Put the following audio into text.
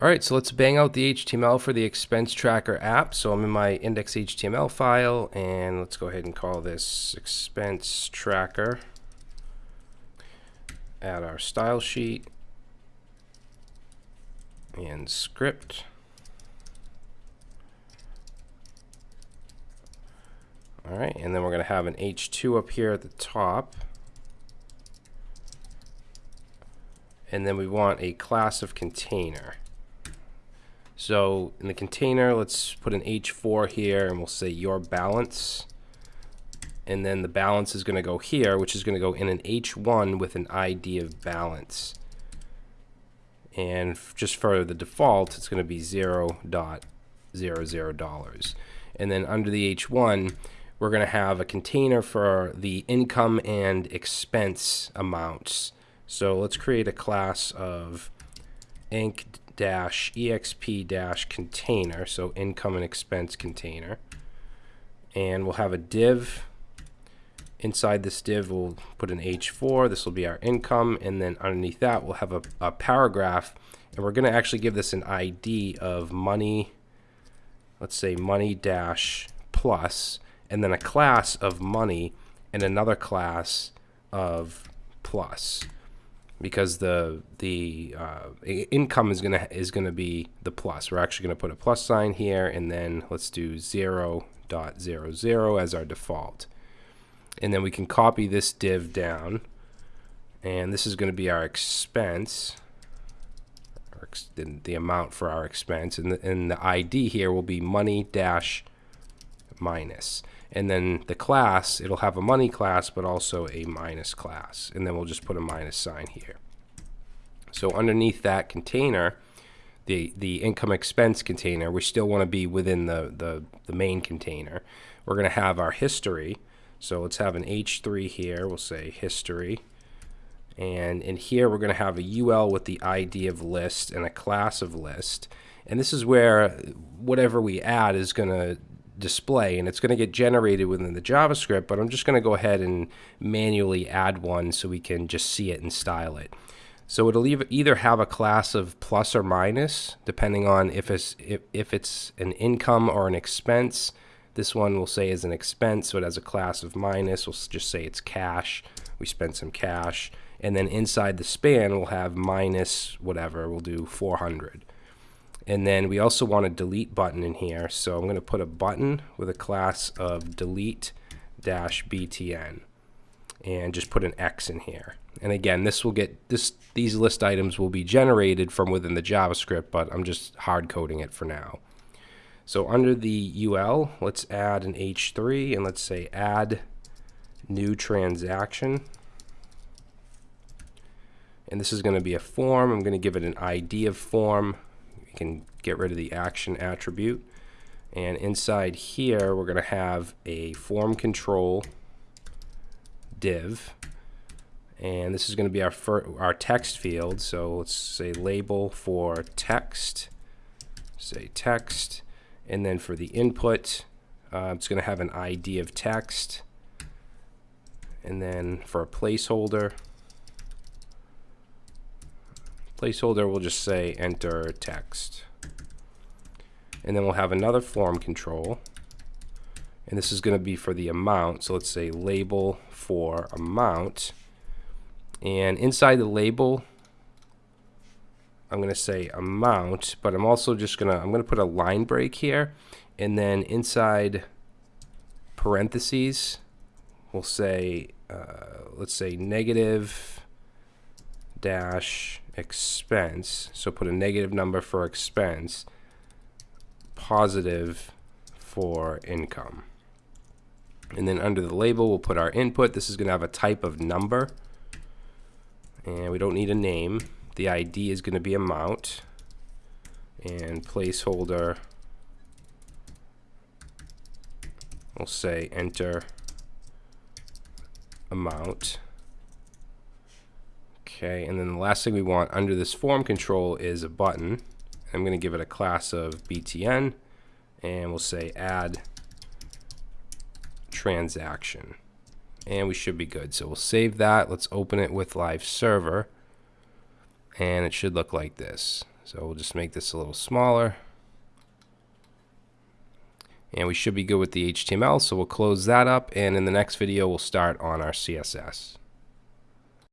All right, so let's bang out the HTML for the expense tracker app. So I'm in my index HTML file and let's go ahead and call this expense tracker. Add our style sheet and script. All right, and then we're going to have an H2 up here at the top. And then we want a class of container. So in the container, let's put an H4 here and we'll say your balance. And then the balance is going to go here, which is going to go in an H1 with an ID of balance. And just for the default, it's going to be 0 dot zero zero dollars. And then under the H1, we're going to have a container for the income and expense amounts. So let's create a class of inc dash exp dash container, so income and expense container. And we'll have a div. Inside this div, we'll put an H4. This will be our income. And then underneath that, we'll have a, a paragraph. And we're going to actually give this an ID of money, let's say money dash plus, and then a class of money and another class of plus because the the uh, income is gonna is gonna be the plus. We're actually gonna put a plus sign here, and then let's do zero dot zero zero as our default, and then we can copy this div down, and this is gonna be our expense, the, the amount for our expense, and the, and the ID here will be money dash minus. And then the class, it'll have a money class, but also a minus class. And then we'll just put a minus sign here. So underneath that container, the, the income expense container, we still want to be within the, the, the main container. We're going to have our history. So let's have an H3 here. We'll say history. And in here, we're going to have a UL with the ID of list and a class of list. And this is where whatever we add is going to display and it's going to get generated within the JavaScript, but I'm just going to go ahead and manually add one so we can just see it and style it. So it'll either have a class of plus or minus, depending on if it's, if, if it's an income or an expense. This one will say is an expense, so it has a class of minus. We'll just say it's cash. We spent some cash. And then inside the span, we'll have minus whatever. We'll do 400. And then we also want a delete button in here. So I'm going to put a button with a class of delete dash btn and just put an X in here. And again, this will get this these list items will be generated from within the JavaScript, but I'm just hard coding it for now. So under the UL, let's add an H3 and let's say add new transaction. And this is going to be a form. I'm going to give it an ID of form can get rid of the action attribute. And inside here, we're going to have a form control div. And this is going to be our, our text field. So let's say label for text. Say text. And then for the input, uh, it's going to have an ID of text. And then for a placeholder, placeholder We'll just say enter text. And then we'll have another form control. And this is going to be for the amount. So let's say label for amount. And inside the label, I'm going to say amount, but I'm also just going to, I'm going to put a line break here. And then inside parentheses, we'll say, uh, let's say negative dash expense, so put a negative number for expense, positive for income. And then under the label, we'll put our input. This is going to have a type of number. And we don't need a name. The ID is going to be amount. And placeholder, we'll say enter amount. Okay, and then the last thing we want under this form control is a button. I'm going to give it a class of btn, and we'll say add transaction. And we should be good. So we'll save that. Let's open it with live server. And it should look like this. So we'll just make this a little smaller. And we should be good with the HTML, so we'll close that up, and in the next video, we'll start on our CSS.